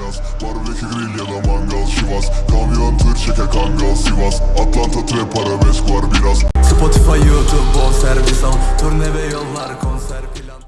Minas Barbekü grill ya da mangal Şivas Kamyon tır çeke kangal Sivas. Atlanta trap arabesk var biraz. Spotify, YouTube, bon servis al. Turne ve yollar konser plan.